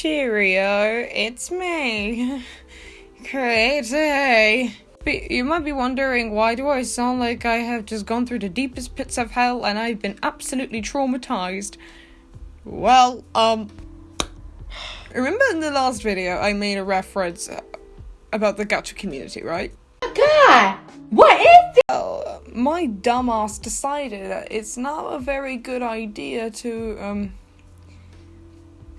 Cheerio, it's me. Crazy. You might be wondering why do I sound like I have just gone through the deepest pits of hell and I've been absolutely traumatized. Well, um, remember in the last video I made a reference about the gacha community, right? God, what is this? Well, my dumbass decided that it's not a very good idea to, um,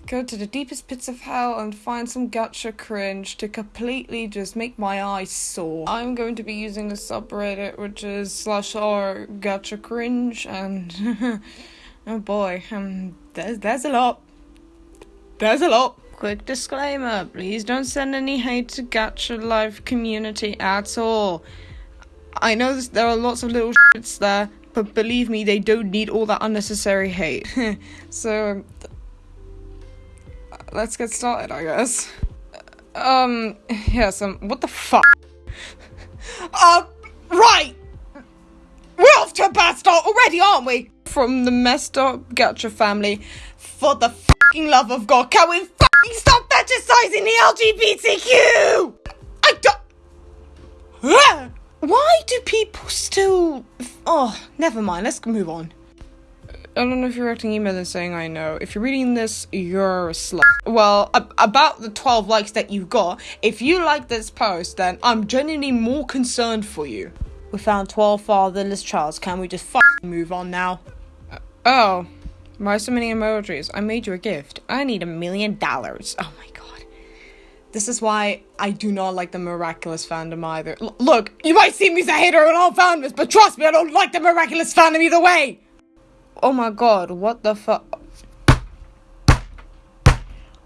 go to the deepest pits of hell and find some gacha cringe to completely just make my eyes sore. I'm going to be using the subreddit which is slash r gacha cringe and oh boy, um, there's, there's a lot. There's a lot. Quick disclaimer, please don't send any hate to Gacha Life community at all. I know this, there are lots of little shits there, but believe me, they don't need all that unnecessary hate. so, let's get started, I guess. Um, yes, um, what the fuck? uh, right! We're off to a bad start already, aren't we? From the messed up Gacha family. For the fucking love of God, can we fucking stop fetishizing the LGBTQ? I don't. Why do people still. Oh, never mind, let's move on. I don't know if you're writing email and saying I know. If you're reading this, you're a slut. Well, ab- about the 12 likes that you've got, if you like this post, then I'm genuinely more concerned for you. We found 12 fatherless childs. Can we just fucking move on now? Uh, oh, why so many emojis? I made you a gift. I need a million dollars. Oh my god. This is why I do not like the Miraculous fandom either. L- look, you might see me as a hater on all fandoms, but trust me, I don't like the Miraculous fandom either way! Oh my god, what the fuck?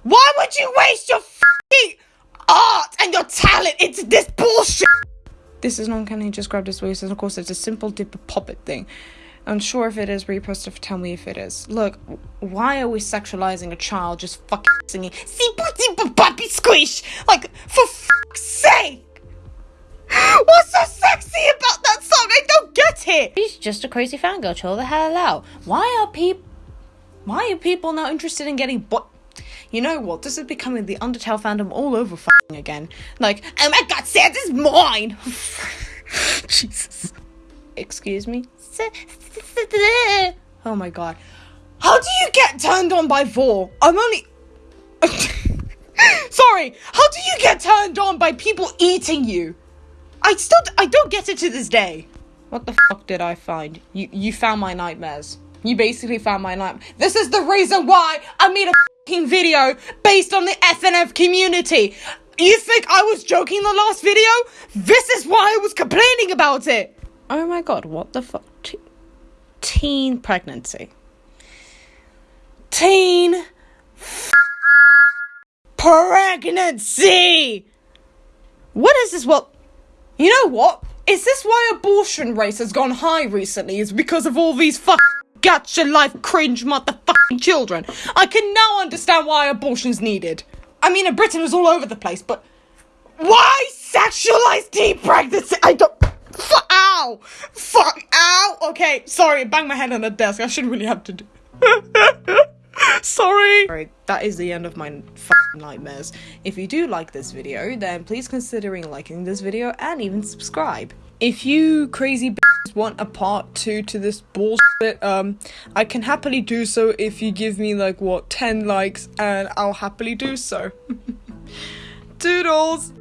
Why would you waste your fucking art and your talent into this bullshit? This is not he just grabbed his waist, and of course it's a simple dip a puppet thing. I'm unsure if it is, repost if tell me if it is. Look, why are we sexualizing a child just fucking singing Simple Simple Puppy Squish? Like, for it! She's just a crazy fangirl, chill the hell out. Why are people why are people not interested in getting but you know what? This is becoming the Undertale fandom all over again. Like, oh my god, Santa's mine! Jesus. Excuse me? Oh my god. How do you get turned on by vore? I'm only. Sorry, how do you get turned on by people eating you? I still. I don't get it to this day. What the fuck did I find? You you found my nightmares. You basically found my nightmare. This is the reason why I made a video based on the FNF community. You think I was joking the last video? This is why I was complaining about it. Oh my god, what the fuck? Te- teen pregnancy. Teen pregnancy. What is this? What? You know what? Is this why abortion rates has gone high recently? Is because of all these fuck gacha life cringe motherfucking children. I can now understand why abortion's needed. I mean, in Britain it was all over the place, but why sexualize teen pregnancy? I don't. Fuck, ow! Fuck, ow! Okay, sorry, bang my head on the desk. I shouldn't really have to do. sorry! Alright, that is the end of my nightmares. If you do like this video, then please considering liking this video and even subscribe. If you crazy bitches want a part two to this bullshit, um, I can happily do so if you give me like what 10 likes, and I'll happily do so. Doodles!